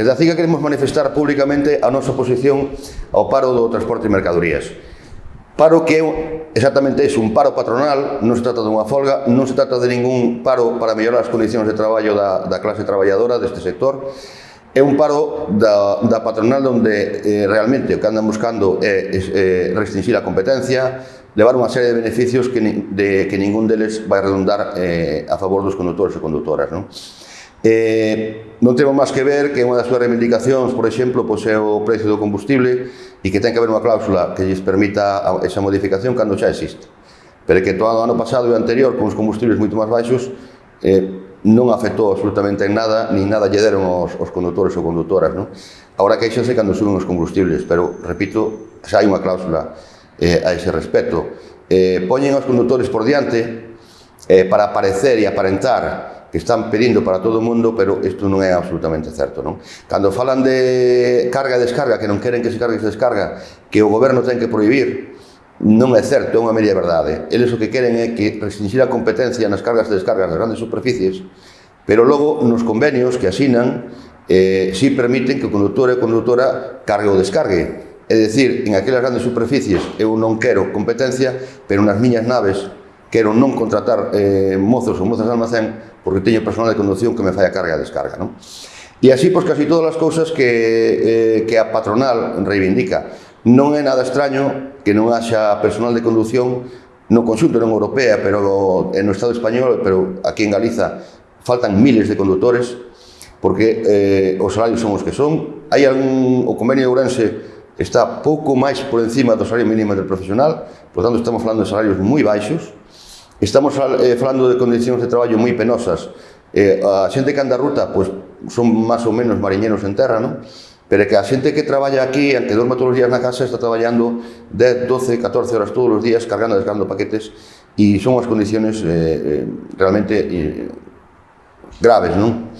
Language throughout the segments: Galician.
Desde a CIGA queremos manifestar públicamente a nosa oposición ao paro do transporte de mercadorías. Paro que é exactamente iso, un paro patronal, non se trata dunha folga, non se trata de ningún paro para mellorar as condicións de traballo da, da clase traballadora deste sector, é un paro da, da patronal onde eh, realmente o que andan buscando é, é restringir a competencia, levar unha serie de beneficios que, ni, de, que ningún deles vai redundar eh, a favor dos condutores e condutoras. Non? Eh, non temos máis que ver que unha das súas reivindicacións, por exemplo, pois é o precio do combustible e que ten que haber unha cláusula que lles permita esa modificación cando xa existe. Pero que todo o ano pasado e o anterior, con os combustibles moito máis baixos, eh, non afectou absolutamente en nada, nin nada lle deron os, os condutores ou condutoras. Non? Ahora queixanse cando suben os combustibles, pero, repito, xa hai unha cláusula eh, a ese respecto. Eh, poñen aos condutores por diante eh, para aparecer e aparentar que están pedindo para todo o mundo, pero isto non é absolutamente certo, non? Cando falan de carga e descarga, que non queren que se cargue e se descarga, que o goberno ten que prohibir, non é certo, é unha media verdade. Eles o que queren é que restringir a competencia nas cargas e descargas das grandes superficies, pero logo nos convenios que asinan eh, si permiten que o conductor e conductora cargue ou descargue. É dicir, en aquelas grandes superficies eu non quero competencia, pero nas miñas naves quero non contratar eh, mozos ou mozas de almacén porque teño personal de conducción que me fai a carga e a descarga. Non? E así, pois, casi todas as cousas que, eh, que a patronal reivindica. Non é nada extraño que non haxa personal de conducción no conxunto non europea, pero no Estado español, pero aquí en Galiza faltan miles de conductores porque eh, os salarios son os que son. Hai algún, o convenio de Ourense está pouco máis por encima do salario mínimo del profesional, por tanto estamos falando de salarios moi baixos, Estamos eh, falando de condicións de traballo moi penosas. Eh, a xente que anda ruta, pois, son máis ou menos mariñeros en terra, non? Pero que a xente que traballa aquí, aunque dorma todos os días na casa, está traballando 10, 12, 14 horas todos os días cargando e descargando paquetes e son as condiciones eh, eh, realmente eh, graves, non?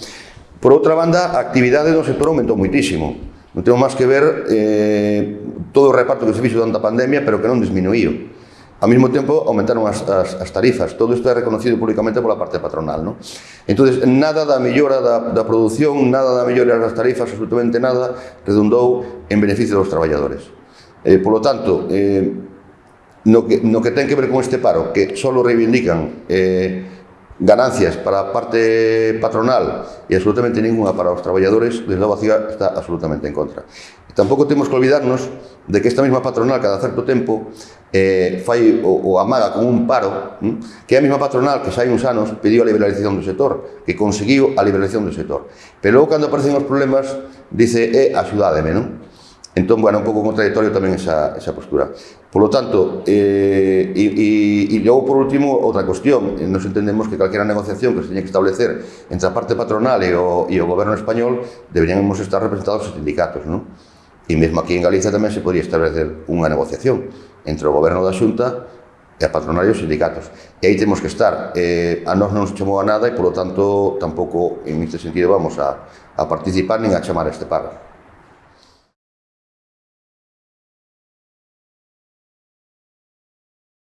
Por outra banda, a actividade do sector aumentou moitísimo. Non temos máis que ver eh, todo o reparto que se fixo durante a pandemia, pero que non disminuíu. Ao mesmo tempo, aumentaron as, as, as tarifas. Todo isto é reconocido públicamente pola parte patronal. Non? Entón, nada da mellora da, da produción, nada da mellora das tarifas, absolutamente nada, redundou en beneficio dos traballadores. Eh, polo tanto, eh, no, que, no que ten que ver con este paro, que só reivindican eh, ganancias para a parte patronal e absolutamente ninguna para os traballadores, desde logo a CIGA está absolutamente en contra. E tampouco temos que olvidarnos de que esta mesma patronal cada certo tempo eh, fai o, o amaga con un paro, hm? que é a mesma patronal que xa hai uns anos pediu a liberalización do sector, que conseguiu a liberalización do sector. Pero logo cando aparecen os problemas, dice, eh, axudádeme, non? Entón, bueno, un pouco contradictorio tamén esa, esa postura. Por lo tanto, eh, e, e, e logo por último, outra cuestión. Eh, nos entendemos que calquera negociación que se teña que establecer entre a parte patronal e o, e o goberno español deberíamos estar representados os sindicatos, non? E mesmo aquí en Galicia tamén se podría establecer unha negociación entre o goberno da Xunta e a patronal e os sindicatos. E aí temos que estar. Eh, a nós non nos chamou a nada e, por lo tanto, tampouco en este sentido vamos a, a participar nin a chamar a este paro.